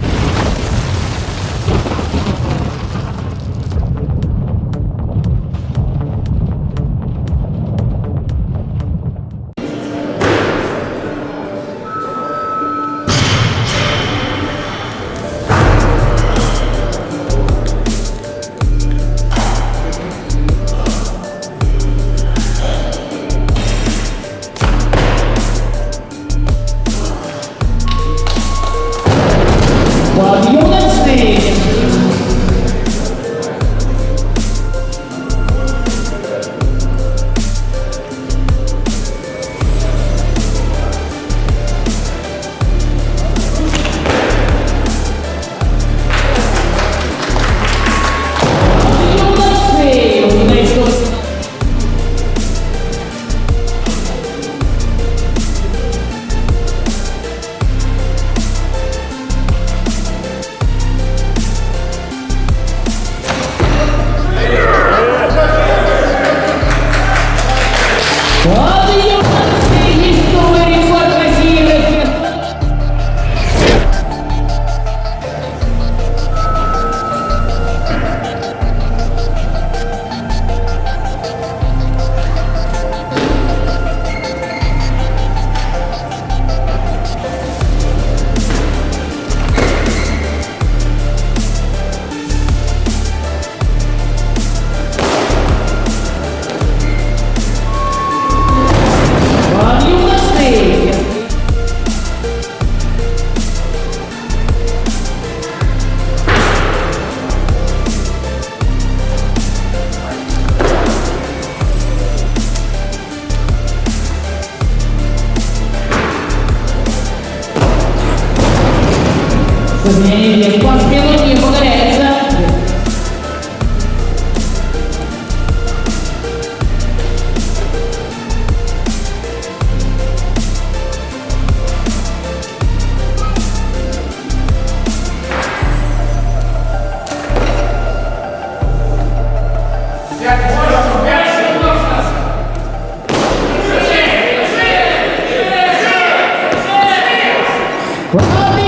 Bye. Wow.